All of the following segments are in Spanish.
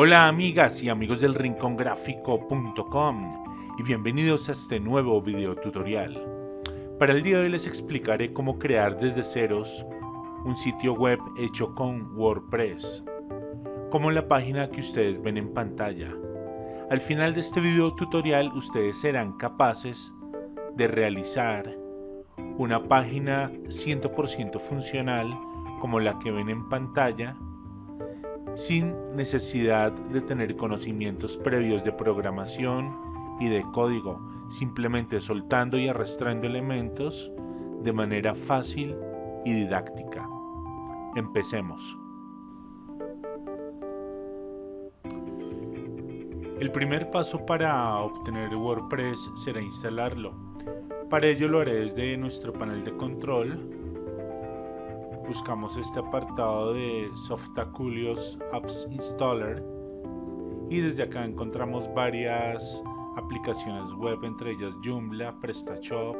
Hola amigas y amigos del rincongráfico.com y bienvenidos a este nuevo video tutorial. Para el día de hoy les explicaré cómo crear desde ceros un sitio web hecho con WordPress, como la página que ustedes ven en pantalla. Al final de este video tutorial ustedes serán capaces de realizar una página 100% funcional como la que ven en pantalla sin necesidad de tener conocimientos previos de programación y de código, simplemente soltando y arrastrando elementos de manera fácil y didáctica. Empecemos. El primer paso para obtener WordPress será instalarlo. Para ello lo haré desde nuestro panel de control buscamos este apartado de Softaculios Apps Installer y desde acá encontramos varias aplicaciones web, entre ellas Joomla, PrestaShop.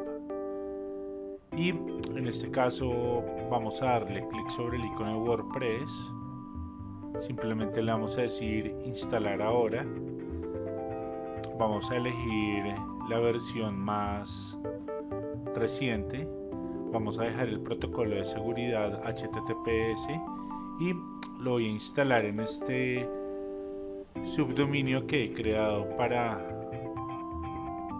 Y en este caso vamos a darle clic sobre el icono de WordPress. Simplemente le vamos a decir instalar ahora. Vamos a elegir la versión más reciente vamos a dejar el protocolo de seguridad HTTPS y lo voy a instalar en este subdominio que he creado para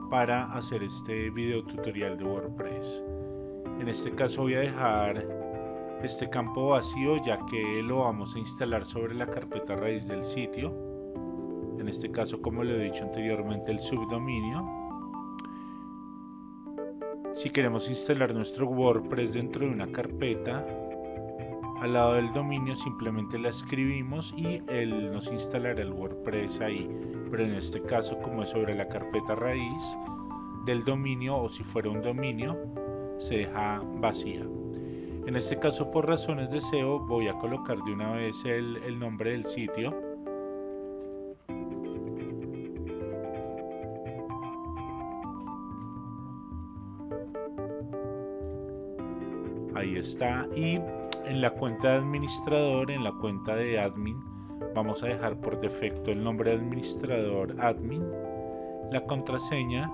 para hacer este video tutorial de WordPress. En este caso voy a dejar este campo vacío ya que lo vamos a instalar sobre la carpeta raíz del sitio. En este caso como lo he dicho anteriormente el subdominio si queremos instalar nuestro WordPress dentro de una carpeta, al lado del dominio simplemente la escribimos y él nos instalará el WordPress ahí. Pero en este caso, como es sobre la carpeta raíz del dominio o si fuera un dominio, se deja vacía. En este caso, por razones de SEO, voy a colocar de una vez el, el nombre del sitio está y en la cuenta de administrador en la cuenta de admin. Vamos a dejar por defecto el nombre de administrador admin. La contraseña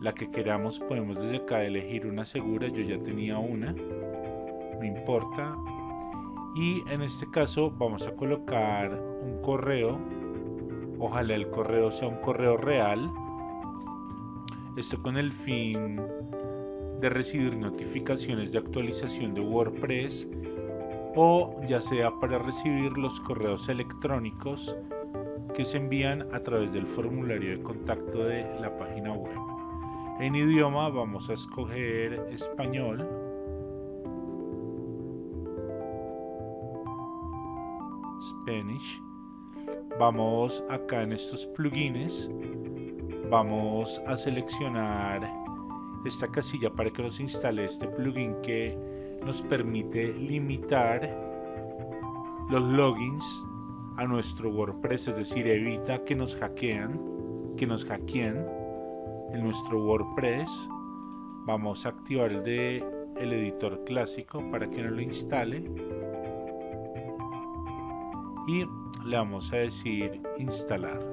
la que queramos podemos desde acá elegir una segura yo ya tenía una no importa. Y en este caso vamos a colocar un correo ojalá el correo sea un correo real. Esto con el fin de recibir notificaciones de actualización de WordPress o ya sea para recibir los correos electrónicos que se envían a través del formulario de contacto de la página web. En idioma vamos a escoger español. Spanish. Vamos acá en estos plugins. Vamos a seleccionar esta casilla para que nos instale este plugin que nos permite limitar los logins a nuestro WordPress, es decir, evita que nos hackean, que nos hackeen en nuestro WordPress. Vamos a activar el de el editor clásico para que no lo instale y le vamos a decir instalar.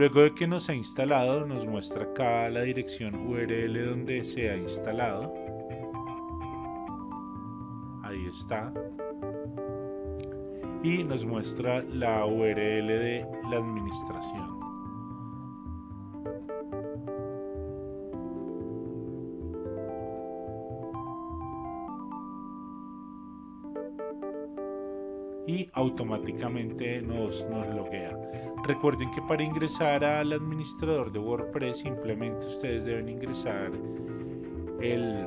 Luego de que nos ha instalado, nos muestra acá la dirección URL donde se ha instalado. Ahí está. Y nos muestra la URL de la administración. Automáticamente nos, nos loguea. Recuerden que para ingresar al administrador de WordPress simplemente ustedes deben ingresar el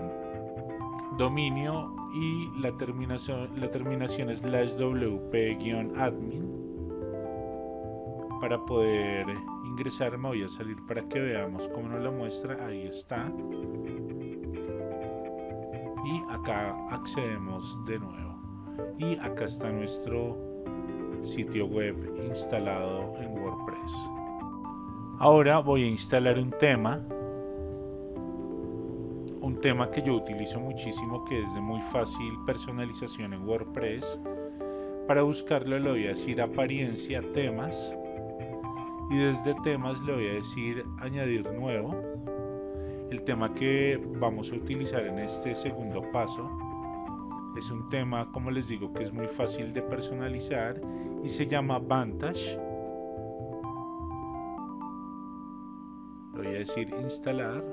dominio y la terminación, la terminación slash wp-admin para poder ingresar me voy a salir para que veamos cómo nos lo muestra. Ahí está. Y acá accedemos de nuevo y acá está nuestro sitio web instalado en WordPress. Ahora voy a instalar un tema, un tema que yo utilizo muchísimo que es de muy fácil personalización en WordPress. Para buscarlo le voy a decir apariencia temas y desde temas le voy a decir añadir nuevo. El tema que vamos a utilizar en este segundo paso es un tema, como les digo, que es muy fácil de personalizar y se llama Vantage. voy a decir instalar.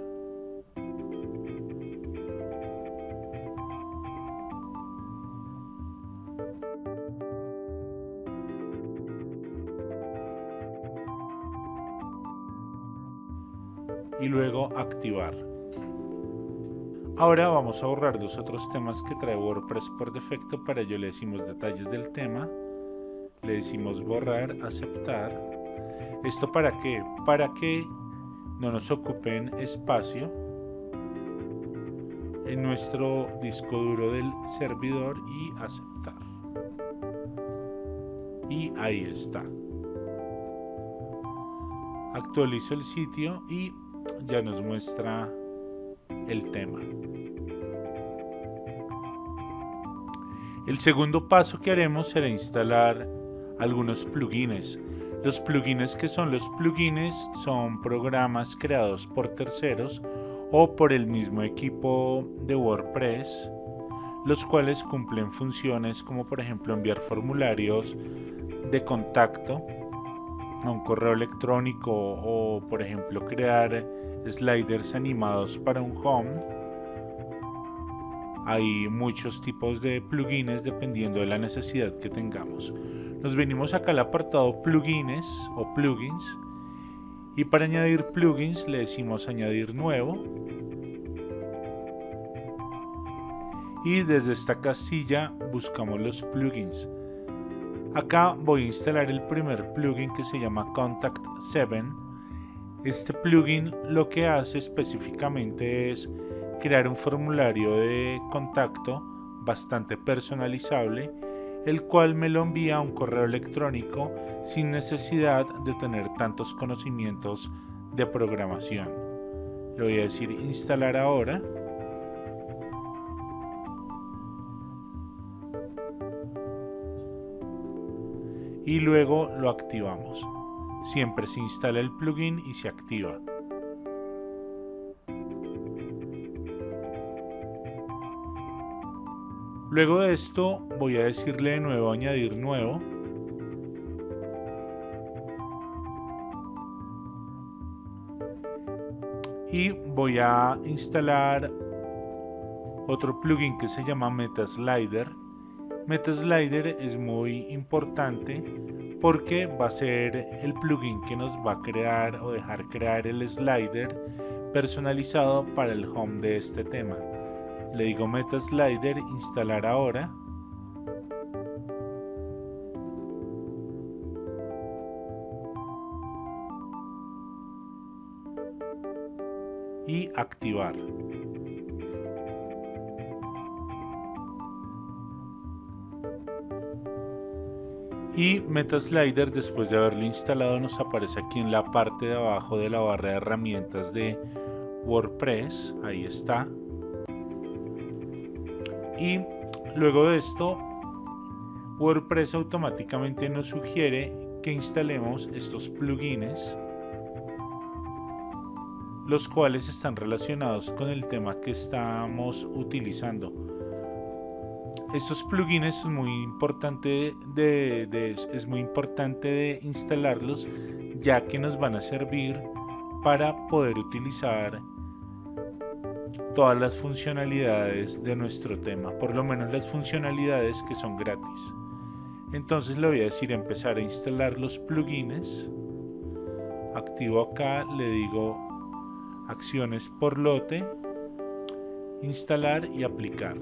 y luego activar. Ahora vamos a borrar los otros temas que trae WordPress por defecto. Para ello le decimos detalles del tema, le decimos borrar, aceptar. ¿Esto para qué? Para que no nos ocupen espacio en nuestro disco duro del servidor y aceptar. Y ahí está. Actualizo el sitio y ya nos muestra el tema. El segundo paso que haremos será instalar algunos plugins. Los plugins que son los plugins son programas creados por terceros o por el mismo equipo de WordPress, los cuales cumplen funciones como por ejemplo enviar formularios de contacto a un correo electrónico o por ejemplo crear sliders animados para un home. Hay muchos tipos de plugins dependiendo de la necesidad que tengamos. Nos venimos acá al apartado plugins o plugins y para añadir plugins le decimos añadir nuevo y desde esta casilla buscamos los plugins. Acá voy a instalar el primer plugin que se llama Contact 7 este plugin lo que hace específicamente es crear un formulario de contacto bastante personalizable, el cual me lo envía a un correo electrónico sin necesidad de tener tantos conocimientos de programación. Le voy a decir instalar ahora. Y luego lo activamos siempre se instala el plugin y se activa. Luego de esto voy a decirle de nuevo añadir nuevo. Y voy a instalar otro plugin que se llama MetaSlider. MetaSlider es muy importante porque va a ser el plugin que nos va a crear o dejar crear el slider personalizado para el home de este tema. Le digo meta slider instalar ahora. Y activar. y MetaSlider después de haberlo instalado nos aparece aquí en la parte de abajo de la barra de herramientas de WordPress ahí está y luego de esto WordPress automáticamente nos sugiere que instalemos estos plugins los cuales están relacionados con el tema que estamos utilizando. Estos plugins es muy importante es muy importante de instalarlos ya que nos van a servir para poder utilizar todas las funcionalidades de nuestro tema, por lo menos las funcionalidades que son gratis. Entonces le voy a decir empezar a instalar los plugins. Activo acá, le digo acciones por lote, instalar y aplicar.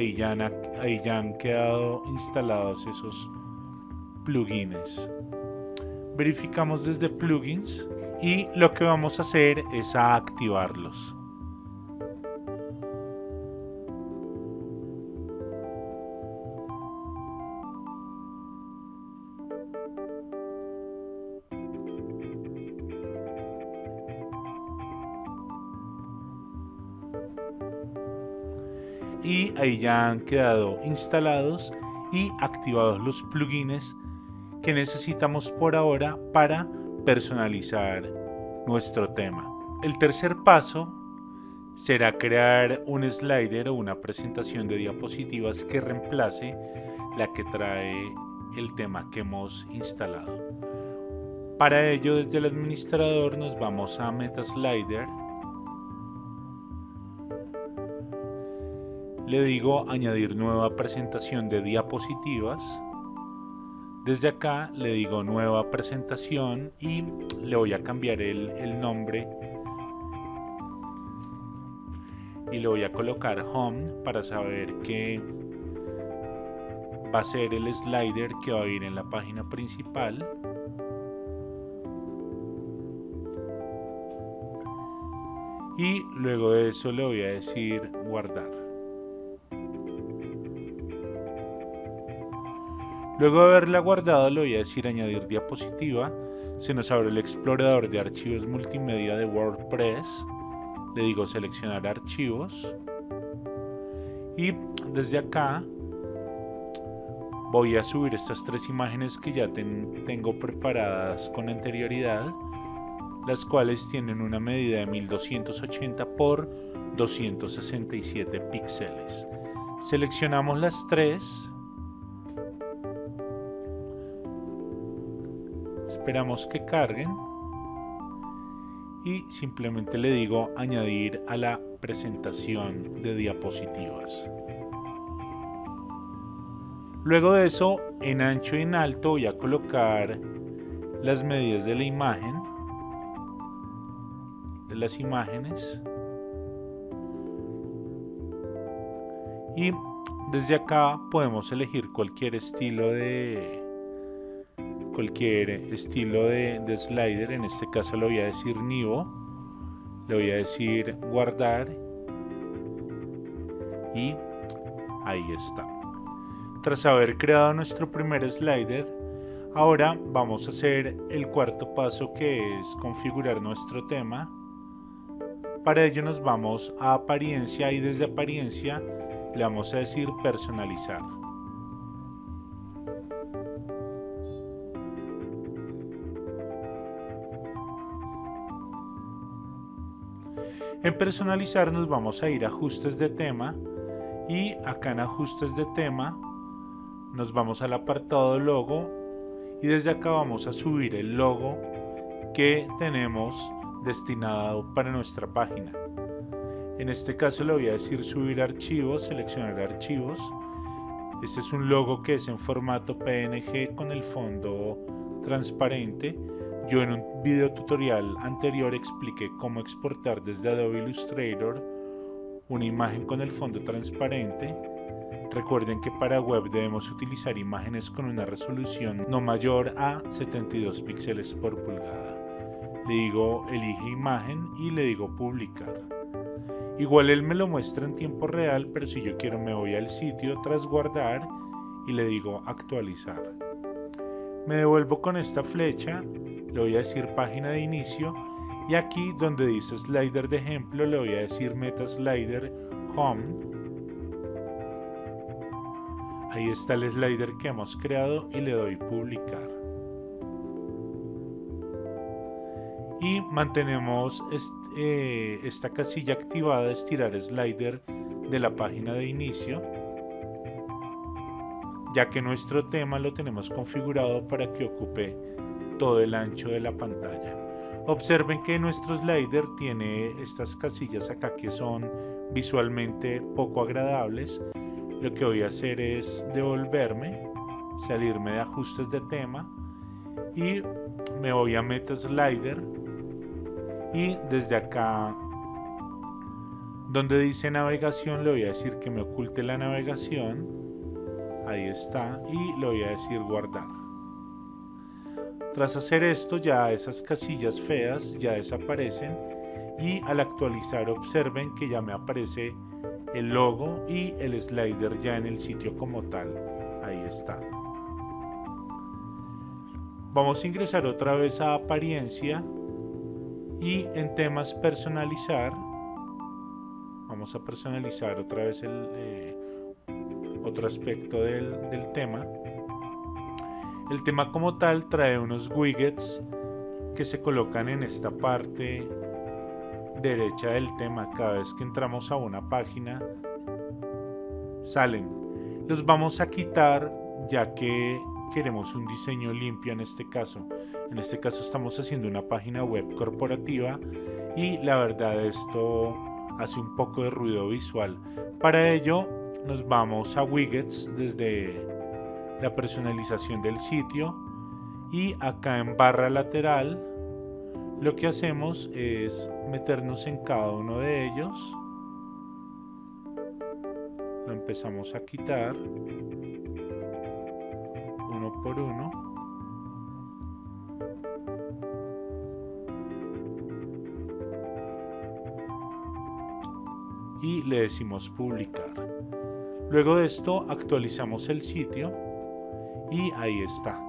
Ahí ya han, quedado instalados esos plugins. Verificamos desde plugins y lo que vamos a hacer es a activarlos. Ahí ya han quedado instalados y activados los plugins que necesitamos por ahora para personalizar nuestro tema. El tercer paso será crear un slider o una presentación de diapositivas que reemplace la que trae el tema que hemos instalado. Para ello desde el administrador nos vamos a MetaSlider le digo añadir nueva presentación de diapositivas. Desde acá le digo nueva presentación y le voy a cambiar el, nombre y le voy a colocar home para saber que va a ser el slider que va a ir en la página principal. Y luego de eso le voy a decir guardar. Luego de haberla guardado le voy a decir añadir diapositiva. Se nos abre el explorador de archivos multimedia de WordPress. Le digo seleccionar archivos. Y desde acá voy a subir estas tres imágenes que ya tengo preparadas con anterioridad. Las cuales tienen una medida de 1280 por 267 píxeles. Seleccionamos las tres esperamos que carguen y simplemente le digo añadir a la presentación de diapositivas. Luego de eso, en ancho y en alto voy a colocar las medidas de la imagen, de las imágenes. Y desde acá podemos elegir cualquier estilo de, cualquier estilo de, slider, en este caso le voy a decir Nivo, le voy a decir guardar y ahí está. Tras haber creado nuestro primer slider, ahora vamos a hacer el cuarto paso que es configurar nuestro tema. Para ello nos vamos a apariencia y desde apariencia le vamos a decir personalizar. En personalizar nos vamos a ir a ajustes de tema y acá en ajustes de tema nos vamos al apartado logo y desde acá vamos a subir el logo que tenemos destinado para nuestra página. En este caso le voy a decir subir archivos, seleccionar archivos. Este es un logo que es en formato PNG con el fondo transparente yo en un video tutorial anterior expliqué cómo exportar desde Adobe Illustrator una imagen con el fondo transparente. Recuerden que para web debemos utilizar imágenes con una resolución no mayor a 72 píxeles por pulgada. Le digo elige imagen y le digo publicar. Igual él me lo muestra en tiempo real, pero si yo quiero me voy al sitio tras guardar y le digo actualizar. Me devuelvo con esta flecha le voy a decir página de inicio y aquí donde dice slider de ejemplo le voy a decir meta slider home. Ahí está el slider que hemos creado y le doy publicar. Y mantenemos eh, esta casilla activada estirar slider de la página de inicio ya que nuestro tema lo tenemos configurado para que ocupe todo el ancho de la pantalla. Observen que nuestro slider tiene estas casillas acá que son visualmente poco agradables. Lo que voy a hacer es devolverme, salirme de ajustes de tema y me voy a Meta Slider y desde acá Donde dice navegación le voy a decir que me oculte la navegación. Ahí está. Y le voy a decir guardar. Tras hacer esto ya esas casillas feas ya desaparecen y al actualizar observen que ya me aparece el logo y el slider ya en el sitio como tal. Ahí está. Vamos a ingresar otra vez a apariencia y en temas personalizar vamos a personalizar otra vez el eh, otro aspecto del, del tema el tema como tal trae unos widgets que se colocan en esta parte derecha del tema. Cada vez que entramos a una página, salen. Los vamos a quitar ya que queremos un diseño limpio en este caso. En este caso estamos haciendo una página web corporativa y la verdad esto hace un poco de ruido visual. Para ello nos vamos a widgets desde la personalización del sitio y acá en barra lateral lo que hacemos es meternos en cada uno de ellos. Lo empezamos a quitar uno por uno. Y le decimos publicar. Luego de esto actualizamos el sitio y ahí está.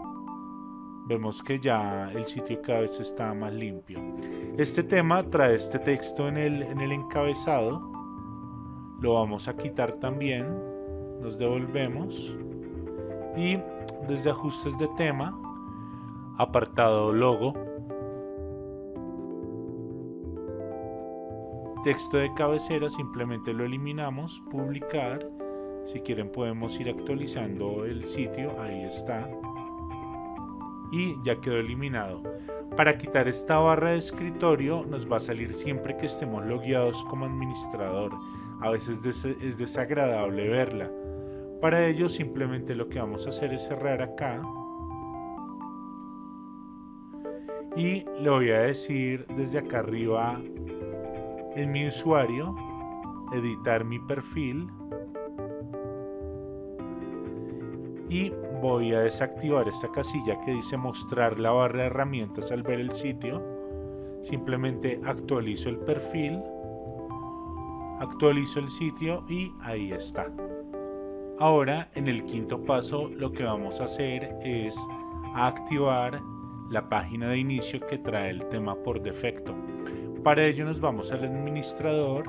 Vemos que ya el sitio cada vez está más limpio. Este tema trae este texto en el, en el encabezado. Lo vamos a quitar también. Nos devolvemos. Y desde ajustes de tema apartado logo. Texto de cabecera simplemente lo eliminamos. Publicar si quieren podemos ir actualizando el sitio, ahí está. Y ya quedó eliminado. Para quitar esta barra de escritorio nos va a salir siempre que estemos logueados como administrador. A veces es desagradable verla. Para ello simplemente lo que vamos a hacer es cerrar acá. Y le voy a decir desde acá arriba en mi usuario, editar mi perfil y voy a desactivar esta casilla que dice mostrar la barra de herramientas al ver el sitio. Simplemente actualizo el perfil actualizo el sitio y ahí está. Ahora en el quinto paso lo que vamos a hacer es activar la página de inicio que trae el tema por defecto. Para ello nos vamos al administrador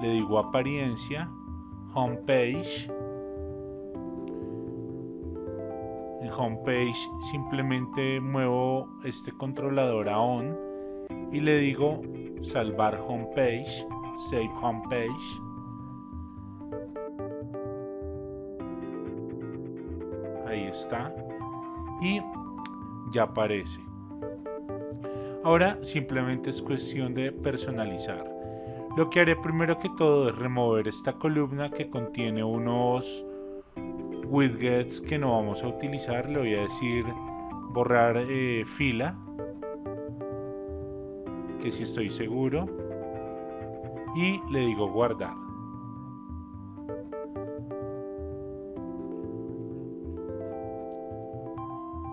le digo apariencia homepage homepage simplemente muevo este controlador a on y le digo salvar homepage save homepage. Ahí está. Y ya aparece. Ahora simplemente es cuestión de personalizar. Lo que haré primero que todo es remover esta columna que contiene unos widgets que no vamos a utilizar le voy a decir borrar eh, fila que si estoy seguro y le digo guardar.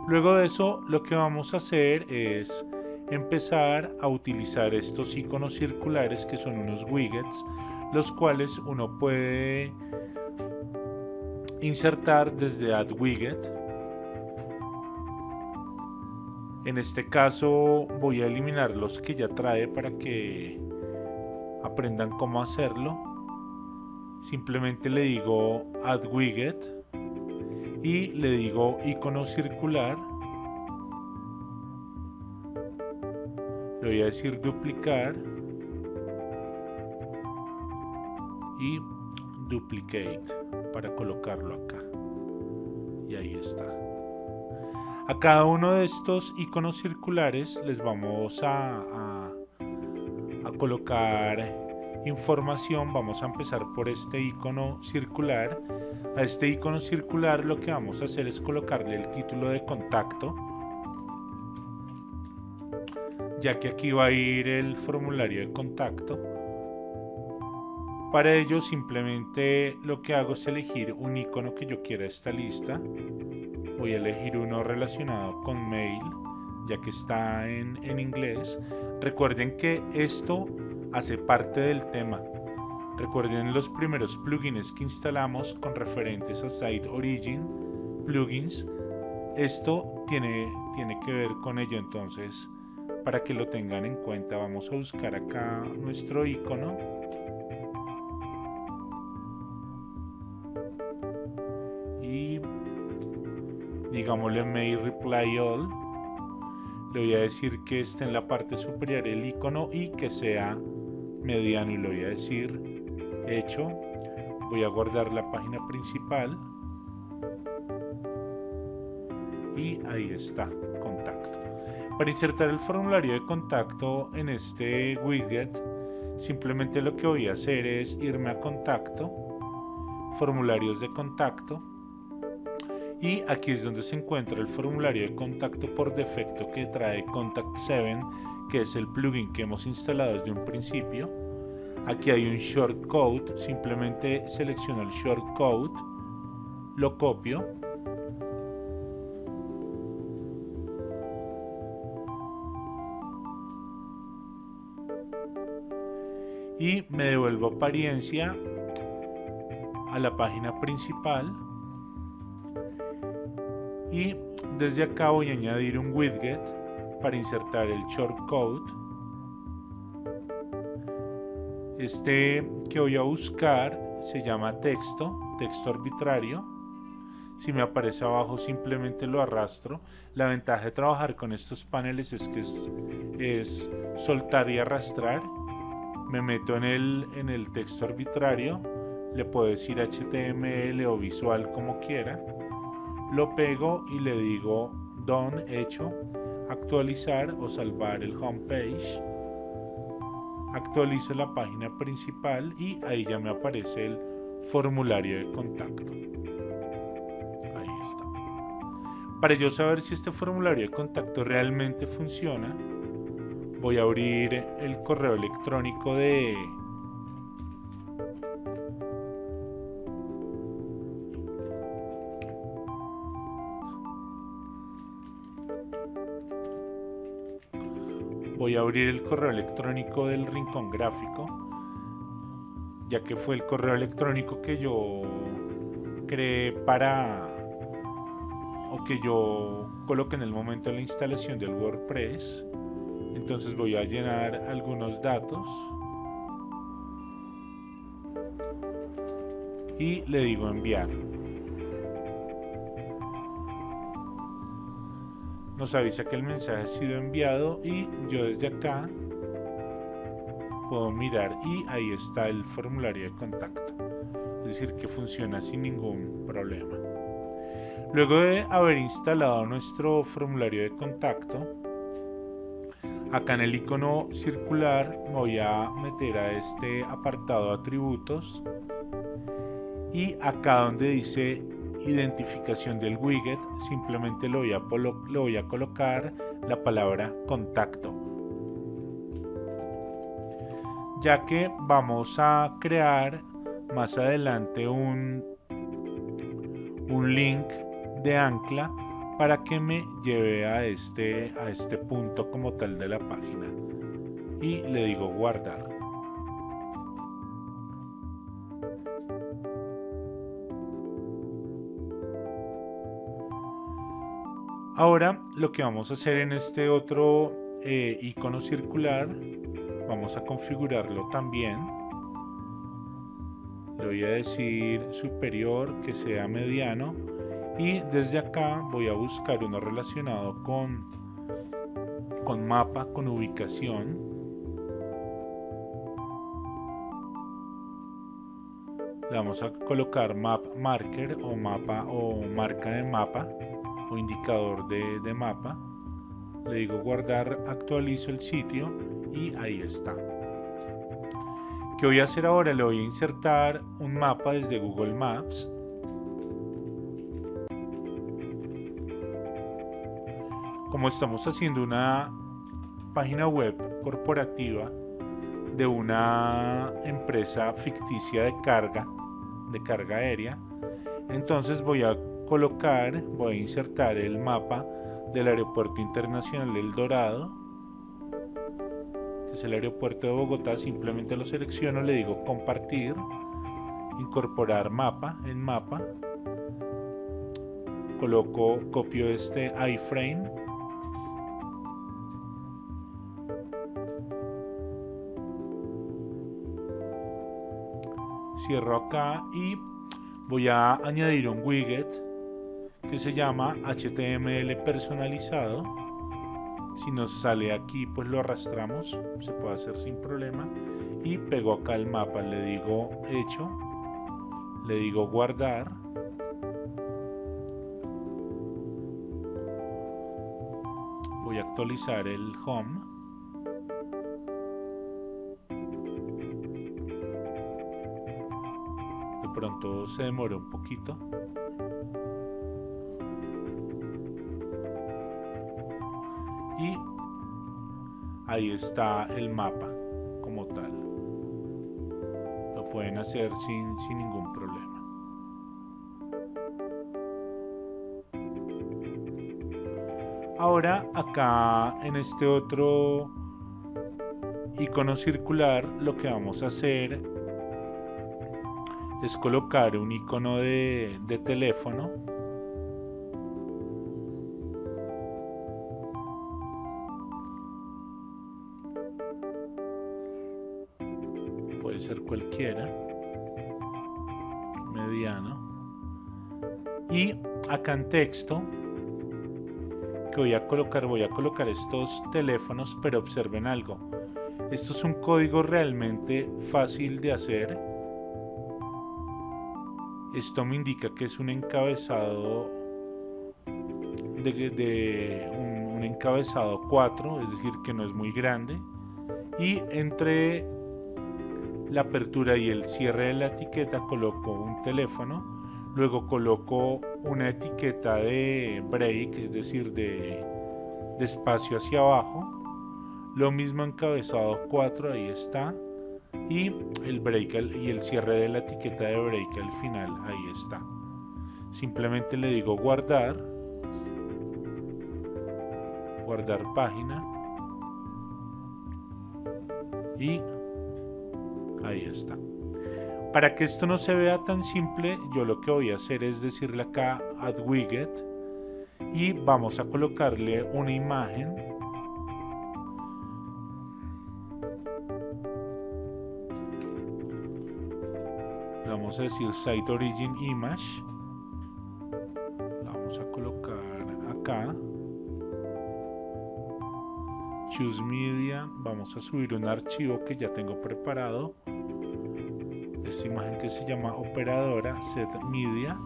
Luego de eso lo que vamos a hacer es empezar a utilizar estos iconos circulares que son unos widgets los cuales uno puede insertar desde Add Widget. En este caso voy a eliminar los que ya trae para que aprendan cómo hacerlo. Simplemente le digo Add Widget y le digo icono circular. Le voy a decir duplicar y duplicate para colocarlo acá. Y ahí está. A cada uno de estos iconos circulares les vamos a, a, colocar información. Vamos a empezar por este icono circular. A este icono circular lo que vamos a hacer es colocarle el título de contacto ya que aquí va a ir el formulario de contacto Para ello simplemente lo que hago es elegir un icono que yo quiera esta lista. Voy a elegir uno relacionado con mail, ya que está en, en inglés. Recuerden que esto hace parte del tema. Recuerden los primeros plugins que instalamos con referentes a Site Origin, plugins. Esto tiene, tiene que ver con ello, entonces para que lo tengan en cuenta vamos a buscar acá nuestro icono. Digámosle mail reply all. Le voy a decir que esté en la parte superior el icono y que sea mediano y le voy a decir hecho voy a guardar la página principal y ahí está contacto para insertar el formulario de contacto en este widget simplemente lo que voy a hacer es irme a contacto formularios de contacto y aquí es donde se encuentra el formulario de contacto por defecto que trae Contact 7 que es el plugin que hemos instalado desde un principio Aquí hay un shortcode, simplemente selecciono el shortcode, lo copio. Y me devuelvo apariencia a la página principal. Y desde acá voy a añadir un widget para insertar el shortcode este que voy a buscar se llama texto, texto arbitrario. Si me aparece abajo simplemente lo arrastro. La ventaja de trabajar con estos paneles es que es, soltar y arrastrar. Me meto en el, en el texto arbitrario. Le puedo decir HTML o visual como quiera. Lo pego y le digo done, hecho, actualizar o salvar el homepage actualizo la página principal y ahí ya me aparece el formulario de contacto. Ahí está. Para yo saber si este formulario de contacto realmente funciona, voy a abrir el correo electrónico de abrir el correo electrónico del rincón gráfico ya que fue el correo electrónico que yo creé para o que yo coloqué en el momento de la instalación del WordPress. Entonces voy a llenar algunos datos y le digo enviar nos avisa que el mensaje ha sido enviado y yo desde acá puedo mirar y ahí está el formulario de contacto. Es decir que funciona sin ningún problema. Luego de haber instalado nuestro formulario de contacto acá en el icono circular voy a meter a este apartado atributos y acá donde dice identificación del widget, simplemente le voy a, le voy a colocar la palabra contacto. Ya que vamos a crear más adelante un, un link de ancla para que me lleve a este, a este punto como tal de la página. Y le digo guardar. Ahora lo que vamos a hacer en este otro eh, icono circular, vamos a configurarlo también. Le voy a decir superior, que sea mediano. Y desde acá voy a buscar uno relacionado con, con mapa, con ubicación. Le vamos a colocar map marker o mapa o marca de mapa o indicador de, mapa. Le digo guardar, actualizo el sitio y ahí está. ¿Qué voy a hacer ahora? Le voy a insertar un mapa desde Google Maps. Como estamos haciendo una página web corporativa de una empresa ficticia de carga, de carga aérea. Entonces voy a colocar, voy a insertar el mapa del Aeropuerto Internacional El Dorado, que es el aeropuerto de Bogotá, simplemente lo selecciono, le digo compartir, incorporar mapa en mapa, coloco, copio este iframe, cierro acá y voy a añadir un widget que se llama HTML personalizado. Si nos sale aquí, pues lo arrastramos, se puede hacer sin problema. Y pego acá el mapa, le digo hecho, le digo guardar. Voy a actualizar el home. De pronto se demora un poquito. Ahí está el mapa como tal. Lo pueden hacer sin, sin ningún problema. Ahora acá en este otro icono circular lo que vamos a hacer es colocar un icono de, de teléfono mediano y acá en texto que voy a colocar voy a colocar estos teléfonos pero observen algo. Esto es un código realmente fácil de hacer. Esto me indica que es un encabezado de, un, un encabezado 4 es decir que no es muy grande. Y entre la apertura y el cierre de la etiqueta coloco un teléfono, luego coloco una etiqueta de break, es decir, de, espacio hacia abajo, lo mismo encabezado 4, ahí está, y el break y el cierre de la etiqueta de break al final, ahí está. Simplemente le digo guardar, guardar página y Ahí está. Para que esto no se vea tan simple, yo lo que voy a hacer es decirle acá add widget y vamos a colocarle una imagen. Vamos a decir site origin image. La vamos a colocar acá. Choose media. Vamos a subir un archivo que ya tengo preparado imagen que se llama operadora set media.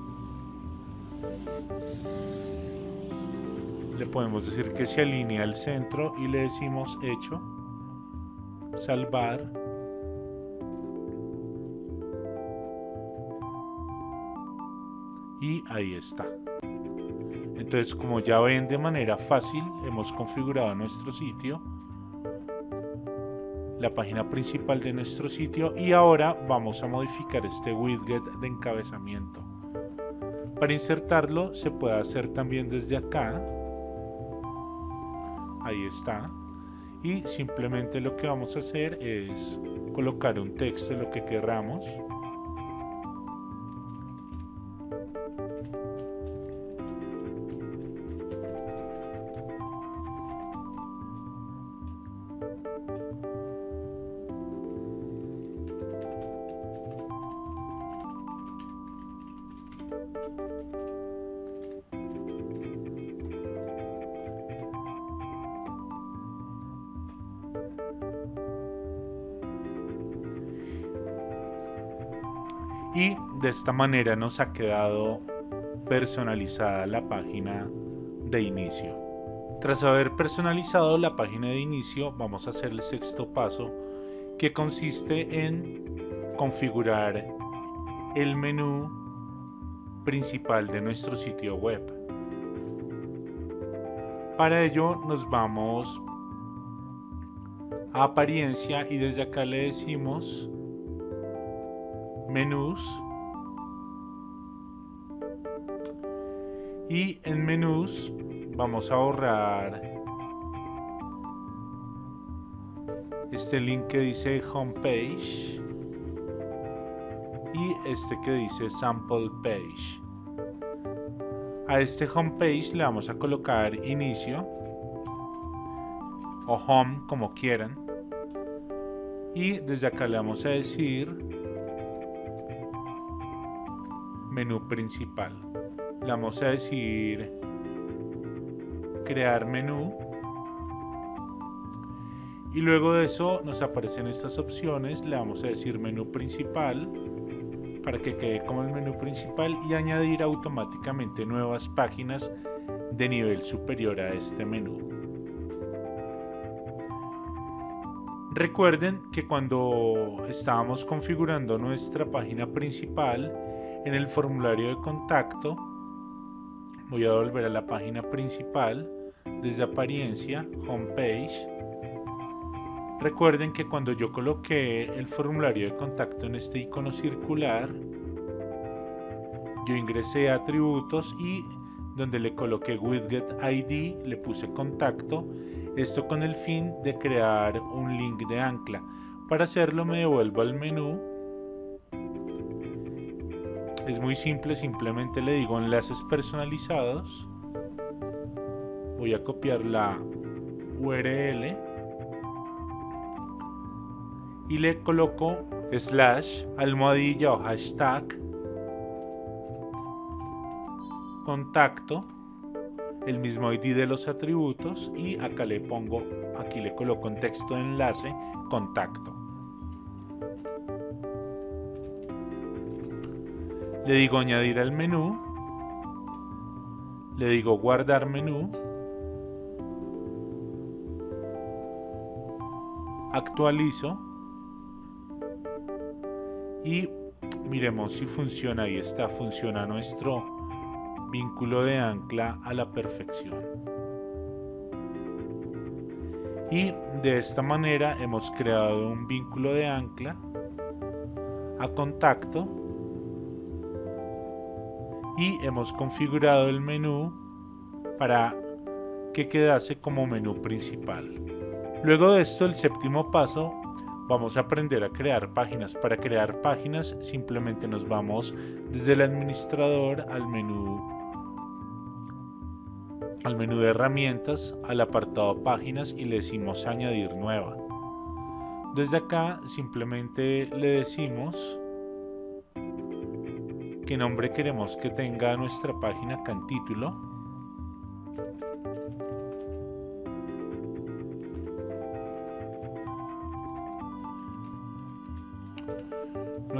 Le podemos decir que se alinea al centro y le decimos hecho salvar. Y ahí está. Entonces como ya ven de manera fácil hemos configurado nuestro sitio la página principal de nuestro sitio y ahora vamos a modificar este widget de encabezamiento. Para insertarlo se puede hacer también desde acá. Ahí está. Y simplemente lo que vamos a hacer es colocar un texto de lo que queramos. Y de esta manera nos ha quedado personalizada la página de inicio. Tras haber personalizado la página de inicio vamos a hacer el sexto paso que consiste en configurar el menú principal de nuestro sitio web. Para ello nos vamos a apariencia y desde acá le decimos menús y en menús vamos a borrar este link que dice homepage este que dice sample page. A este homepage le vamos a colocar inicio o home como quieran. Y desde acá le vamos a decir menú principal. Le vamos a decir crear menú. Y luego de eso nos aparecen estas opciones. Le vamos a decir menú principal para que quede como el menú principal y añadir automáticamente nuevas páginas de nivel superior a este menú Recuerden que cuando estábamos configurando nuestra página principal, en el formulario de contacto, voy a volver a la página principal, desde apariencia, homepage. Recuerden que cuando yo coloqué el formulario de contacto en este icono circular, yo ingresé a atributos y donde le coloqué widget ID le puse contacto esto con el fin de crear un link de ancla. Para hacerlo me devuelvo al menú. Es muy simple, simplemente le digo enlaces personalizados. Voy a copiar la URL y le coloco slash almohadilla o hashtag contacto el mismo ID de los atributos y acá le pongo, aquí le coloco en texto de enlace contacto. Le digo añadir al menú, le digo guardar menú, actualizo y miremos si funciona, ahí está, funciona nuestro vínculo de ancla a la perfección. Y de esta manera hemos creado un vínculo de ancla a contacto y hemos configurado el menú para que quedase como menú principal. Luego de esto, el séptimo paso, vamos a aprender a crear páginas. Para crear páginas simplemente nos vamos desde el administrador al menú al menú de herramientas, al apartado páginas y le decimos añadir nueva. Desde acá simplemente le decimos qué nombre queremos que tenga nuestra página acá en título.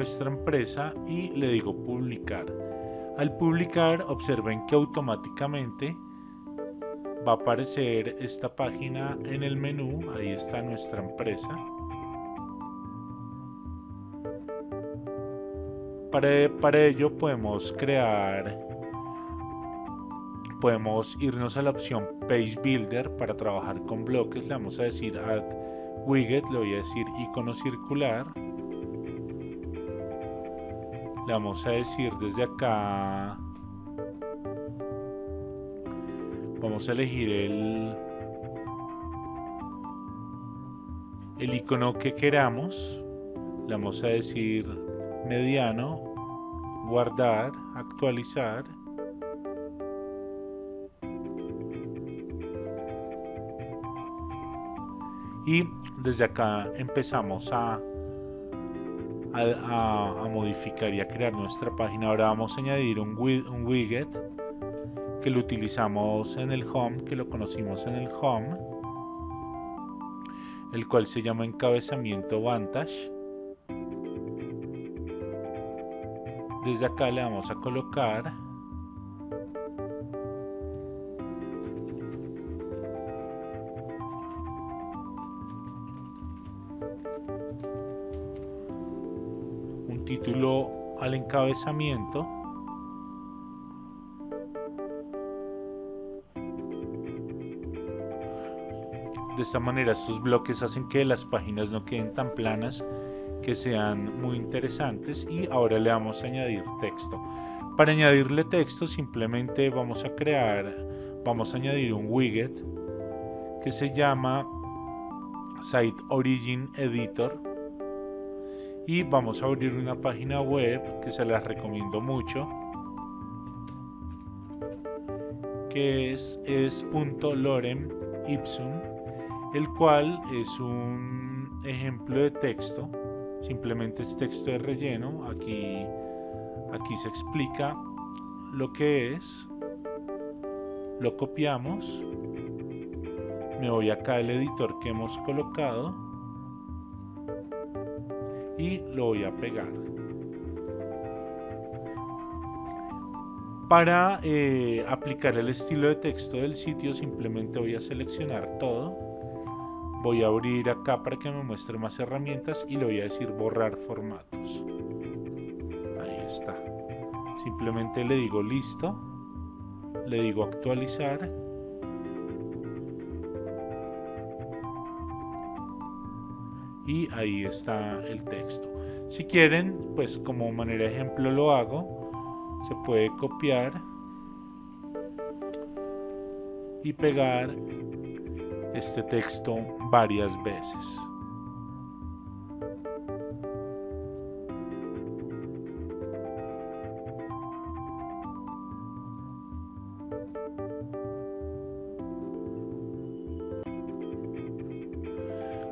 Nuestra empresa y le digo publicar. Al publicar observen que automáticamente va a aparecer esta página en el menú, ahí está nuestra empresa. Para, para ello podemos crear, podemos irnos a la opción Page Builder para trabajar con bloques, le vamos a decir Add Widget, le voy a decir icono circular. Le vamos a decir desde acá. Vamos a elegir el el icono que queramos. Le vamos a decir mediano guardar actualizar. Y desde acá empezamos a, a, modificar y a crear nuestra página ahora vamos a añadir un, un widget que lo utilizamos en el home, que lo conocimos en el home, el cual se llama encabezamiento Vantage. Desde acá le vamos a colocar al encabezamiento. De esta manera estos bloques hacen que las páginas no queden tan planas, que sean muy interesantes. Y ahora le vamos a añadir texto. Para añadirle texto simplemente vamos a crear, vamos a añadir un widget que se llama Site Origin Editor y vamos a abrir una página web que se las recomiendo mucho que es, es .lorem ipsum el cual es un ejemplo de texto simplemente es texto de relleno aquí aquí se explica lo que es lo copiamos me voy acá al editor que hemos colocado y lo voy a pegar. Para eh, aplicar el estilo de texto del sitio simplemente voy a seleccionar todo. Voy a abrir acá para que me muestre más herramientas y le voy a decir borrar formatos. Ahí está. Simplemente le digo listo. Le digo actualizar y ahí está el texto. Si quieren, pues como manera de ejemplo lo hago, se puede copiar y pegar este texto varias veces.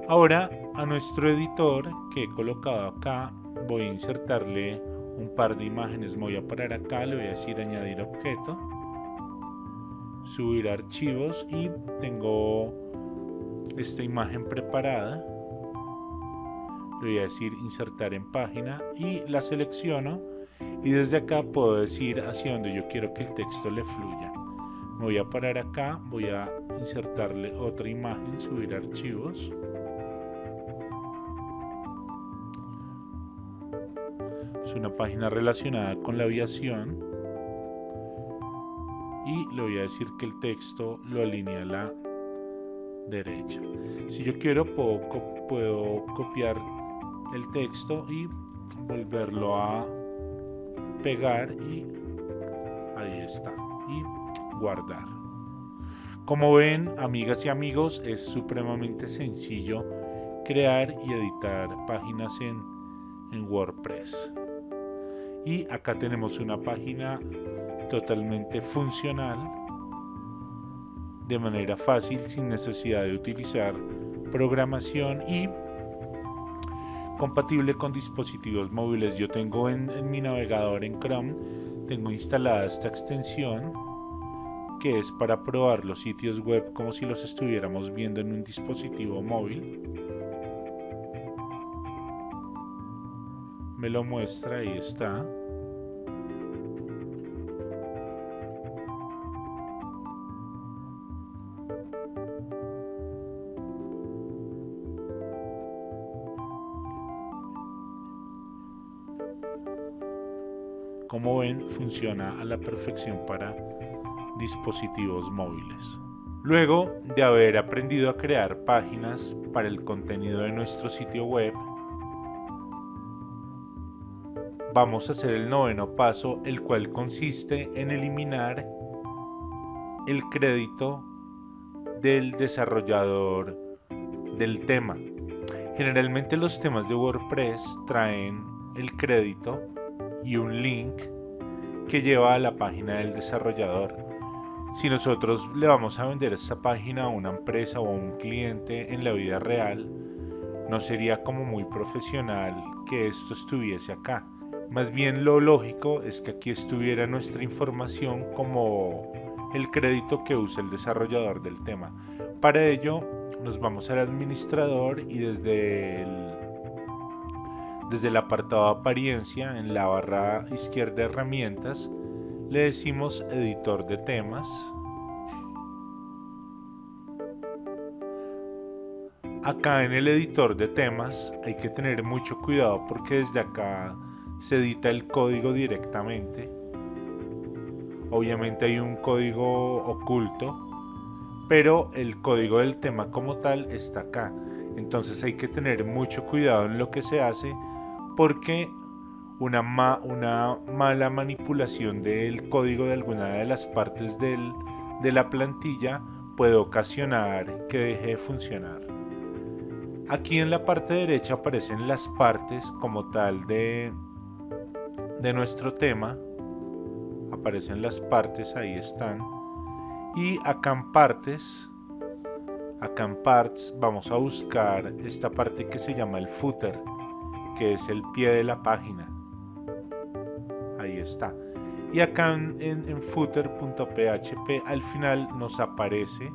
Ahora nuestro editor que he colocado acá voy a insertarle un par de imágenes me voy a parar acá le voy a decir añadir objeto subir archivos y tengo esta imagen preparada. Le voy a decir insertar en página y la selecciono y desde acá puedo decir hacia donde yo quiero que el texto le fluya. Me voy a parar acá voy a insertarle otra imagen subir archivos es una página relacionada con la aviación. Y le voy a decir que el texto lo alinea a la derecha. Si yo quiero puedo, puedo copiar el texto y volverlo a pegar y ahí está y guardar. Como ven amigas y amigos es supremamente sencillo crear y editar páginas en, en WordPress y acá tenemos una página totalmente funcional de manera fácil sin necesidad de utilizar programación y compatible con dispositivos móviles yo tengo en, mi navegador en Chrome tengo instalada esta extensión que es para probar los sitios web como si los estuviéramos viendo en un dispositivo móvil me lo muestra, ahí está. Como ven, funciona a la perfección para dispositivos móviles. Luego de haber aprendido a crear páginas para el contenido de nuestro sitio web, vamos a hacer el noveno paso, el cual consiste en eliminar el crédito del desarrollador del tema. Generalmente los temas de WordPress traen el crédito y un link que lleva a la página del desarrollador. Si nosotros le vamos a vender esta página a una empresa o a un cliente en la vida real, no sería como muy profesional que esto estuviese acá. Más bien lo lógico es que aquí estuviera nuestra información como el crédito que usa el desarrollador del tema. Para ello nos vamos al administrador y desde el, desde el apartado apariencia en la barra izquierda de herramientas le decimos editor de temas. Acá en el editor de temas hay que tener mucho cuidado porque desde acá se edita el código directamente. Obviamente hay un código oculto, pero el código del tema como tal está acá. Entonces hay que tener mucho cuidado en lo que se hace porque una, una mala manipulación del código de alguna de las partes de la plantilla puede ocasionar que deje de funcionar. Aquí en la parte derecha aparecen las partes como tal de, de nuestro tema. Aparecen las partes, ahí están. Y acá en partes, acá en parts vamos a buscar esta parte que se llama el footer, que es el pie de la página. Ahí está. Y acá en, footer.php al final nos aparece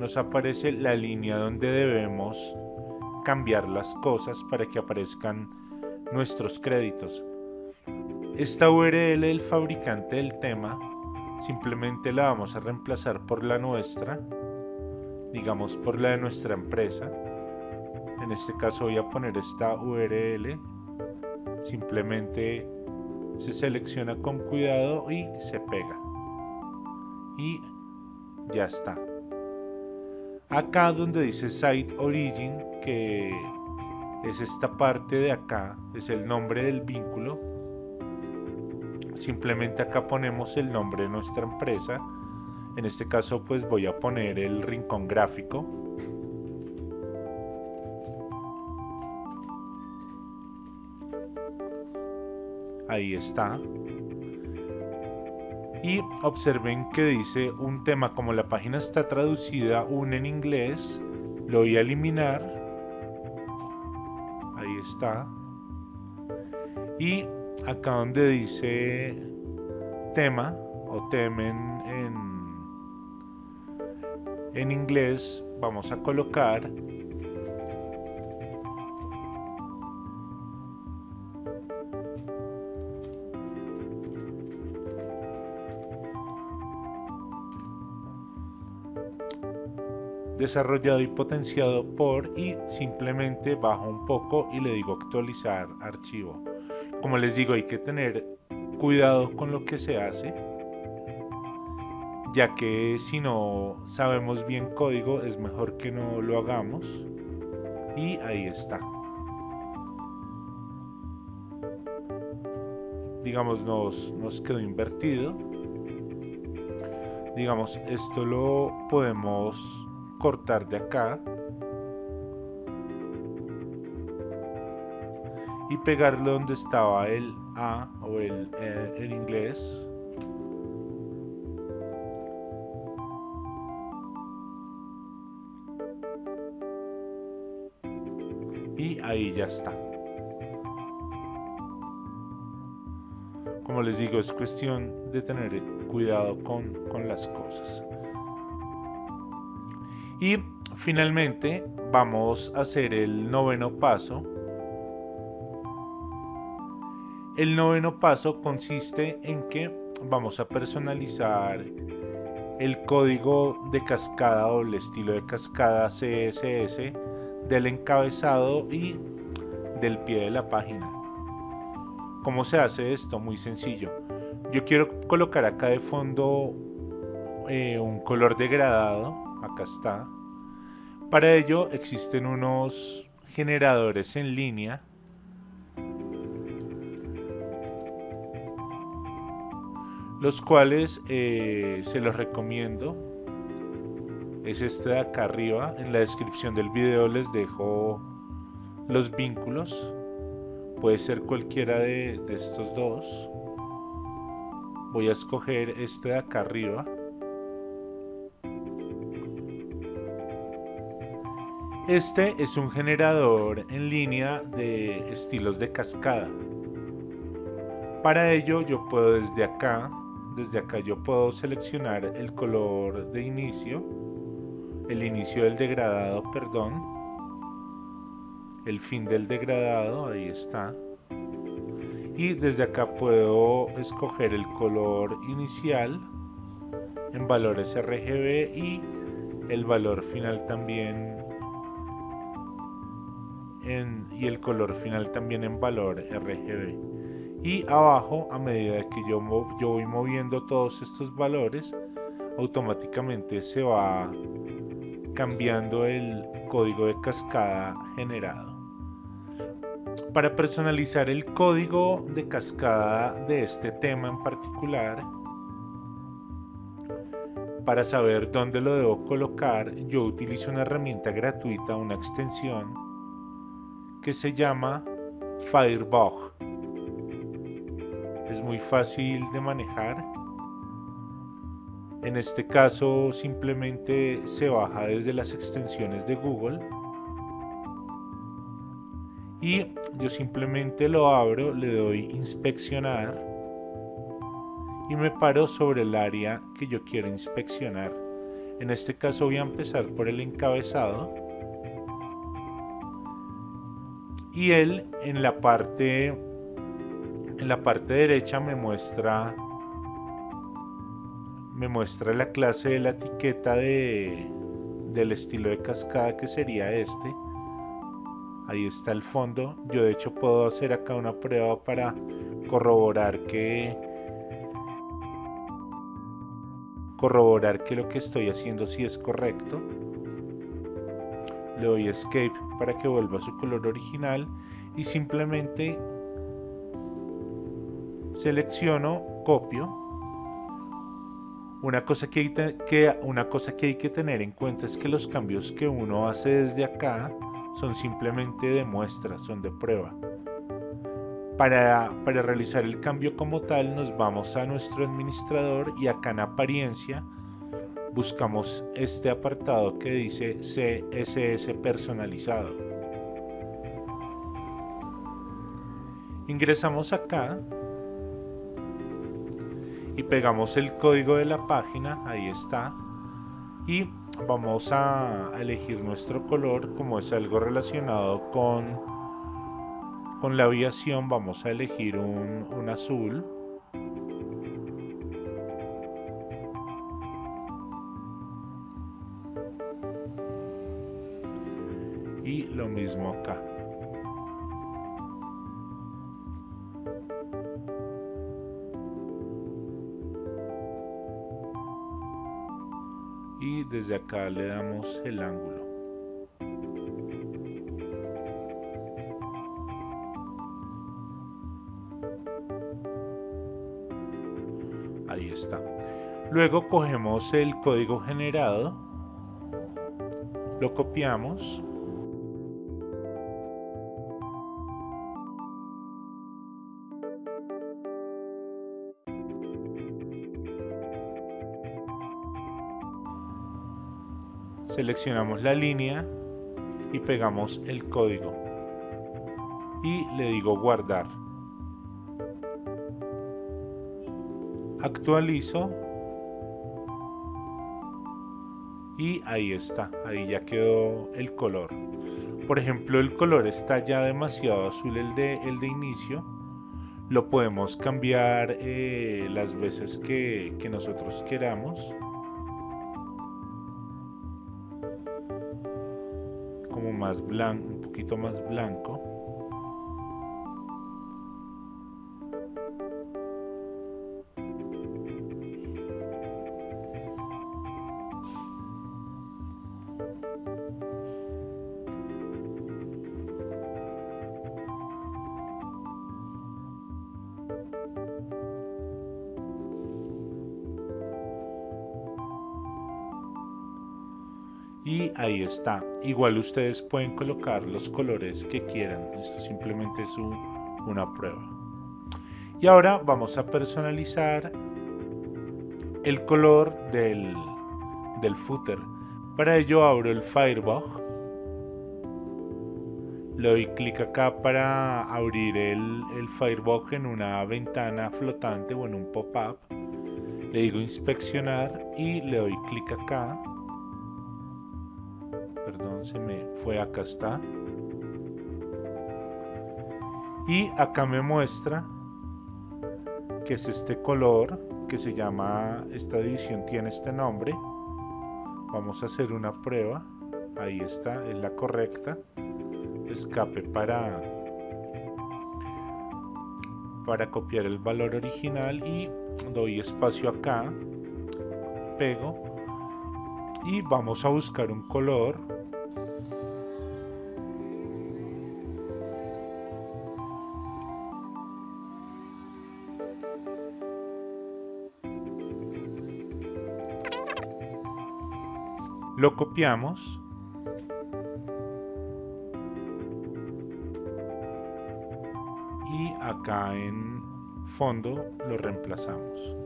nos aparece la línea donde debemos cambiar las cosas para que aparezcan nuestros créditos. Esta URL del fabricante del tema simplemente la vamos a reemplazar por la nuestra, digamos por la de nuestra empresa. En este caso voy a poner esta URL, simplemente se selecciona con cuidado y se pega. Y ya está. Acá donde dice Site Origin, que es esta parte de acá, es el nombre del vínculo. Simplemente acá ponemos el nombre de nuestra empresa. En este caso pues voy a poner el rincón gráfico. Ahí está. Y observen que dice un tema como la página está traducida un en inglés lo voy a eliminar. Ahí está. Y acá donde dice tema o temen en, en inglés vamos a colocar desarrollado y potenciado por y simplemente bajo un poco y le digo actualizar archivo. Como les digo, hay que tener cuidado con lo que se hace, ya que si no sabemos bien código es mejor que no lo hagamos. Y ahí está. Digamos, nos, nos quedó invertido. Digamos, esto lo podemos cortar de acá y pegarlo donde estaba el A o el e en inglés. Y ahí ya está. Como les digo es cuestión de tener cuidado con, con las cosas y finalmente vamos a hacer el noveno paso. El noveno paso consiste en que vamos a personalizar el código de cascada o el estilo de cascada CSS del encabezado y del pie de la página. ¿Cómo se hace esto? Muy sencillo. Yo quiero colocar acá de fondo eh, un color degradado acá está. Para ello existen unos generadores en línea. Los cuales eh, se los recomiendo. Es este de acá arriba. En la descripción del video les dejo los vínculos. Puede ser cualquiera de, de estos dos. Voy a escoger este de acá arriba Este es un generador en línea de estilos de cascada. Para ello yo puedo desde acá, desde acá yo puedo seleccionar el color de inicio, el inicio del degradado, perdón, el fin del degradado, ahí está. Y desde acá puedo escoger el color inicial en valores RGB y el valor final también y el color final también en valor RGB. Y abajo, a medida que yo, yo voy moviendo todos estos valores, automáticamente se va cambiando el código de cascada generado. Para personalizar el código de cascada de este tema en particular, para saber dónde lo debo colocar, yo utilizo una herramienta gratuita, una extensión que se llama Firebug. Es muy fácil de manejar. En este caso simplemente se baja desde las extensiones de Google y yo simplemente lo abro, le doy inspeccionar y me paro sobre el área que yo quiero inspeccionar. En este caso voy a empezar por el encabezado. Y él en la parte en la parte derecha me muestra me muestra la clase de la etiqueta de, del estilo de cascada que sería este. Ahí está el fondo. Yo de hecho puedo hacer acá una prueba para corroborar que corroborar que lo que estoy haciendo sí es correcto. Le doy escape para que vuelva a su color original y simplemente selecciono, copio. Una cosa que, hay que, una cosa que hay que tener en cuenta es que los cambios que uno hace desde acá son simplemente de muestra, son de prueba. Para, realizar el cambio como tal nos vamos a nuestro administrador y acá en apariencia buscamos este apartado que dice CSS personalizado. Ingresamos acá y pegamos el código de la página, ahí está, y vamos a elegir nuestro color como es algo relacionado con con la aviación vamos a elegir un, un azul. Mismo acá. y desde acá le damos el ángulo. ahí está luego cogemos el código generado lo copiamos seleccionamos la línea y pegamos el código y le digo guardar actualizo y ahí está, ahí ya quedó el color. Por ejemplo, el color está ya demasiado azul el de, el de inicio. Lo podemos cambiar eh, las veces que, que nosotros queramos. Más blanco, un poquito más blanco. Está. Igual ustedes pueden colocar los colores que quieran. Esto simplemente es una prueba. Y ahora vamos a personalizar el color del, del footer. Para ello abro el Firebug. Le doy clic acá para abrir el, el Firebug en una ventana flotante o en un pop-up. Le digo inspeccionar y le doy clic acá se me fue acá está. Y acá me muestra que es este color que se llama esta división tiene este nombre. Vamos a hacer una prueba. Ahí está es la correcta. Escape para para copiar el valor original y doy espacio acá pego y vamos a buscar un color. Lo copiamos. Y acá en fondo lo reemplazamos.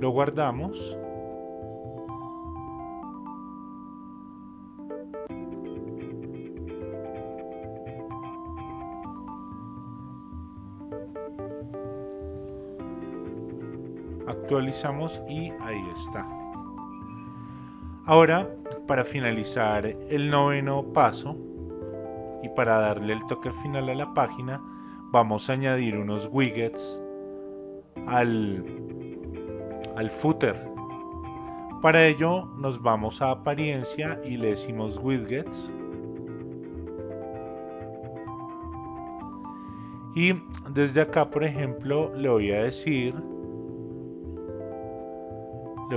Lo guardamos actualizamos y ahí está Ahora, para finalizar el noveno paso y para darle el toque final a la página, vamos a añadir unos widgets al, al footer. Para ello nos vamos a apariencia y le decimos widgets. Y desde acá, por ejemplo, le voy a decir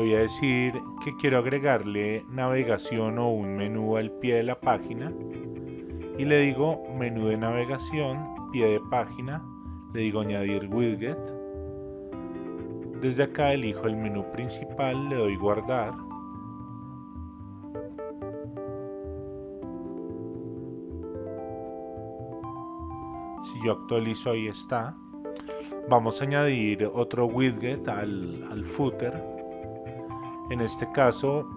voy a decir que quiero agregarle navegación o un menú al pie de la página y le digo menú de navegación, pie de página, le digo añadir widget. Desde acá elijo el menú principal, le doy guardar. Si yo actualizo ahí está. Vamos a añadir otro widget al, al footer en este caso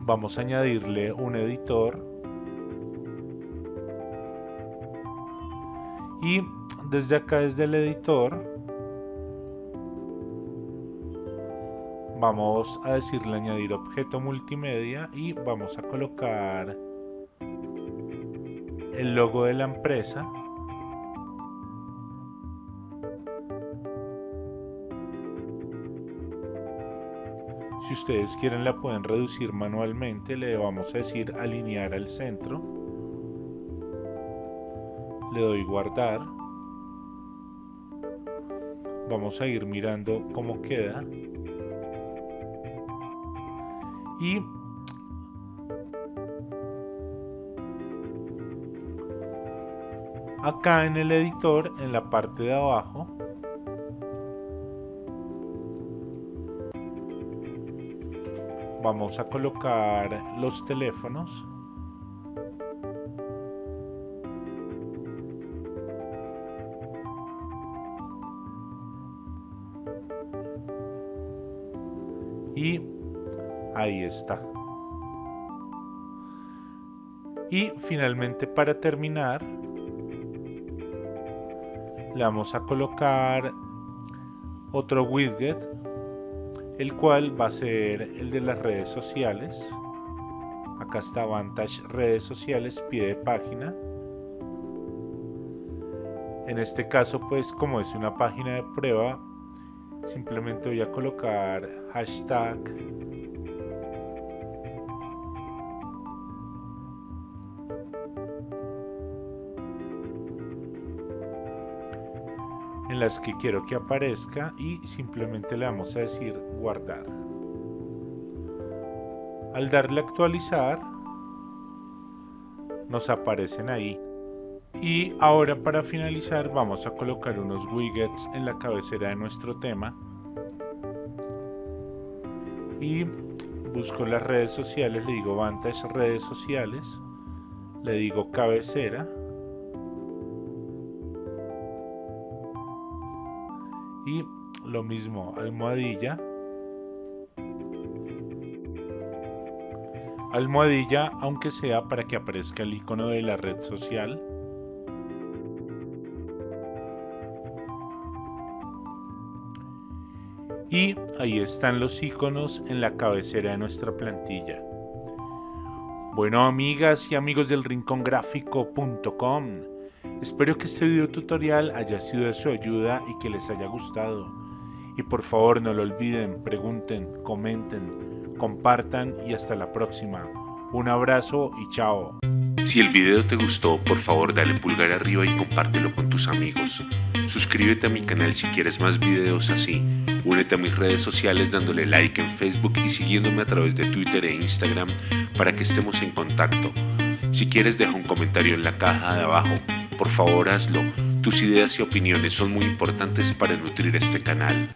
vamos a añadirle un editor y desde acá desde el editor vamos a decirle añadir objeto multimedia y vamos a colocar el logo de la empresa ustedes quieren la pueden reducir manualmente, le vamos a decir alinear al centro. Le doy guardar. Vamos a ir mirando cómo queda. Y acá en el editor, en la parte de abajo, vamos a colocar los teléfonos. Y ahí está. Y finalmente para terminar le vamos a colocar otro widget el cual va a ser el de las redes sociales. Acá está Vantage redes sociales, pie de página. En este caso, pues como es una página de prueba, simplemente voy a colocar hashtag en las que quiero que aparezca y simplemente le vamos a decir guardar. Al darle actualizar, nos aparecen ahí. Y ahora para finalizar vamos a colocar unos widgets en la cabecera de nuestro tema. Y busco las redes sociales, le digo Vantage redes sociales, le digo cabecera y lo mismo almohadilla. Almohadilla aunque sea para que aparezca el icono de la red social. Y ahí están los iconos en la cabecera de nuestra plantilla. Bueno amigas y amigos del rincongráfico.com Espero que este video tutorial haya sido de su ayuda y que les haya gustado. Y por favor no lo olviden, pregunten, comenten, compartan y hasta la próxima. Un abrazo y chao. Si el video te gustó, por favor dale pulgar arriba y compártelo con tus amigos. Suscríbete a mi canal si quieres más videos así. Únete a mis redes sociales dándole like en Facebook y siguiéndome a través de Twitter e Instagram para que estemos en contacto. Si quieres deja un comentario en la caja de abajo. Por favor hazlo. Tus ideas y opiniones son muy importantes para nutrir este canal.